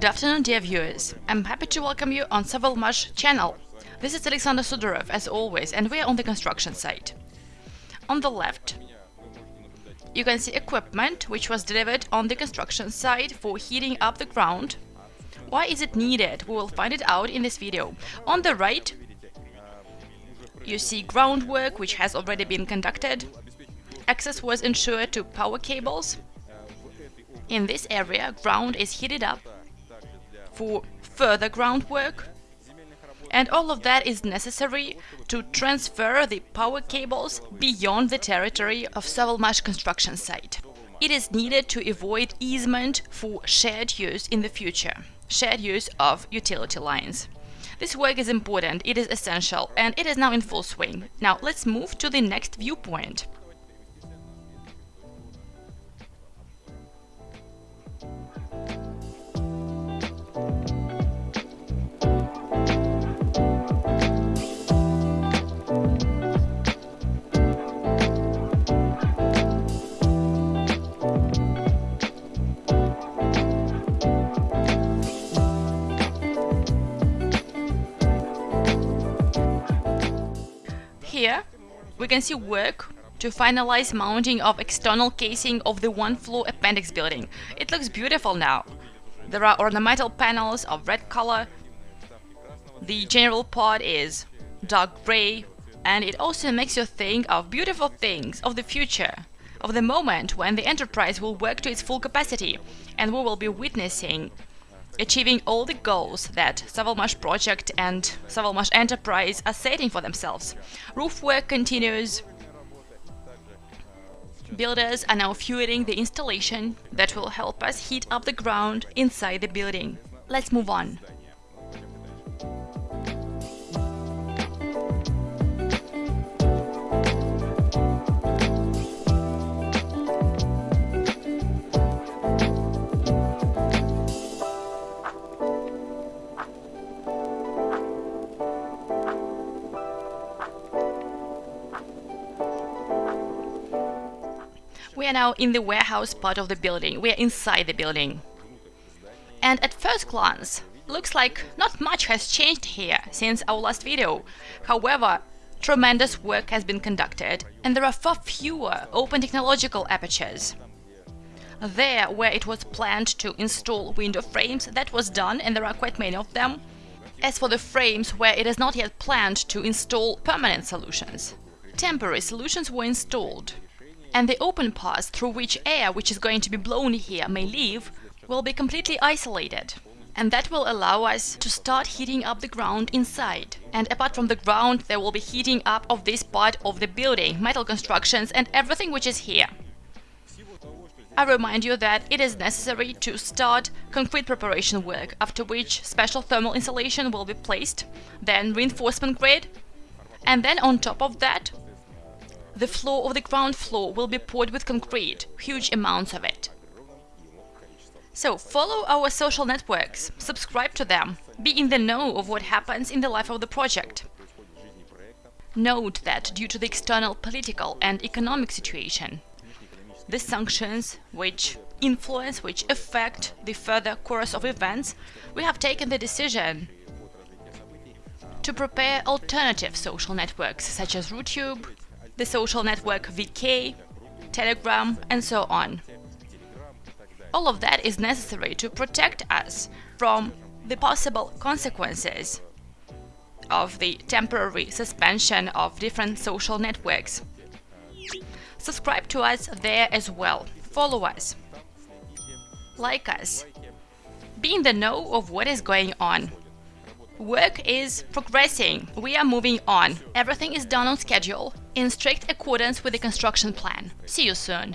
Good afternoon, dear viewers. I'm happy to welcome you on Savalmash channel. This is Alexander Sudorov, as always, and we are on the construction site. On the left, you can see equipment which was delivered on the construction site for heating up the ground. Why is it needed? We will find it out in this video. On the right, you see groundwork which has already been conducted. Access was ensured to power cables. In this area, ground is heated up for further groundwork. And all of that is necessary to transfer the power cables beyond the territory of Savalmash construction site. It is needed to avoid easement for shared use in the future, shared use of utility lines. This work is important, it is essential, and it is now in full swing. Now let's move to the next viewpoint. Here we can see work to finalize mounting of external casing of the one-floor appendix building. It looks beautiful now. There are ornamental panels of red color. The general part is dark gray and it also makes you think of beautiful things of the future, of the moment when the enterprise will work to its full capacity and we will be witnessing achieving all the goals that Savalmash project and Savalmash enterprise are setting for themselves. Roof work continues. Builders are now fueling the installation that will help us heat up the ground inside the building. Let's move on. Are now in the warehouse part of the building. We are inside the building. And at first glance, looks like not much has changed here since our last video. However, tremendous work has been conducted and there are far fewer open technological apertures. There, where it was planned to install window frames, that was done and there are quite many of them. As for the frames where it is not yet planned to install permanent solutions, temporary solutions were installed and the open path through which air which is going to be blown here may leave will be completely isolated. And that will allow us to start heating up the ground inside. And apart from the ground, there will be heating up of this part of the building, metal constructions and everything which is here. I remind you that it is necessary to start concrete preparation work, after which special thermal insulation will be placed, then reinforcement grid, and then on top of that, the floor of the ground floor will be poured with concrete, huge amounts of it. So follow our social networks, subscribe to them, be in the know of what happens in the life of the project. Note that due to the external political and economic situation, the sanctions which influence, which affect the further course of events, we have taken the decision to prepare alternative social networks such as RuTube, the social network VK, Telegram, and so on. All of that is necessary to protect us from the possible consequences of the temporary suspension of different social networks. Subscribe to us there as well, follow us, like us, be in the know of what is going on. Work is progressing, we are moving on, everything is done on schedule, in strict accordance with the construction plan. See you soon!